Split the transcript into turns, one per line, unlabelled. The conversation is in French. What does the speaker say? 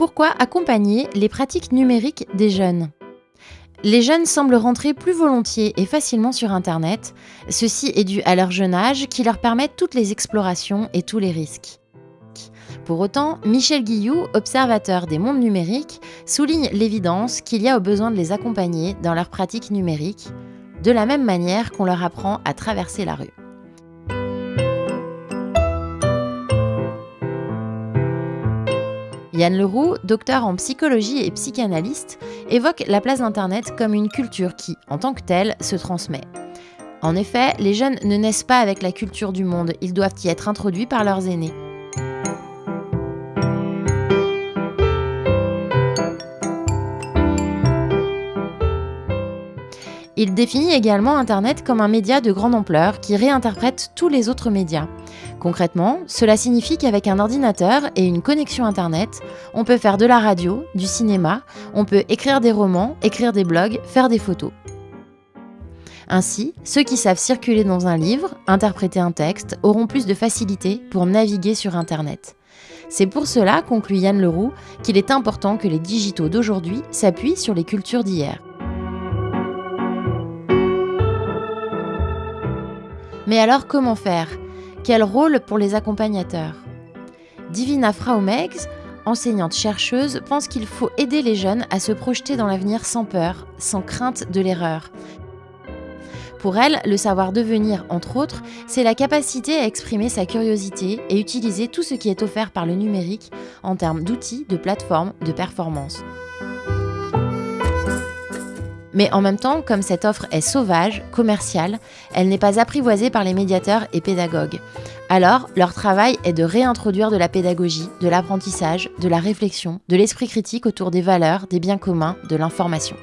Pourquoi accompagner les pratiques numériques des jeunes les jeunes semblent rentrer plus volontiers et facilement sur Internet. Ceci est dû à leur jeune âge qui leur permet toutes les explorations et tous les risques. Pour autant, Michel Guillou, observateur des mondes numériques, souligne l'évidence qu'il y a au besoin de les accompagner dans leurs pratiques numériques, de la même manière qu'on leur apprend à traverser la rue. Yann Leroux, docteur en psychologie et psychanalyste, évoque la place d'Internet comme une culture qui, en tant que telle, se transmet. En effet, les jeunes ne naissent pas avec la culture du monde, ils doivent y être introduits par leurs aînés. Il définit également Internet comme un média de grande ampleur qui réinterprète tous les autres médias. Concrètement, cela signifie qu'avec un ordinateur et une connexion Internet, on peut faire de la radio, du cinéma, on peut écrire des romans, écrire des blogs, faire des photos. Ainsi, ceux qui savent circuler dans un livre, interpréter un texte, auront plus de facilité pour naviguer sur Internet. C'est pour cela, conclut Yann Leroux, qu'il est important que les digitaux d'aujourd'hui s'appuient sur les cultures d'hier. Mais alors comment faire? Quel rôle pour les accompagnateurs? Divina Fraumegs, enseignante chercheuse, pense qu'il faut aider les jeunes à se projeter dans l'avenir sans peur, sans crainte de l'erreur. Pour elle, le savoir devenir, entre autres, c'est la capacité à exprimer sa curiosité et utiliser tout ce qui est offert par le numérique en termes d'outils, de plateformes, de performances. Mais en même temps, comme cette offre est sauvage, commerciale, elle n'est pas apprivoisée par les médiateurs et pédagogues. Alors, leur travail est de réintroduire de la pédagogie, de l'apprentissage, de la réflexion, de l'esprit critique autour des valeurs, des biens communs, de l'information.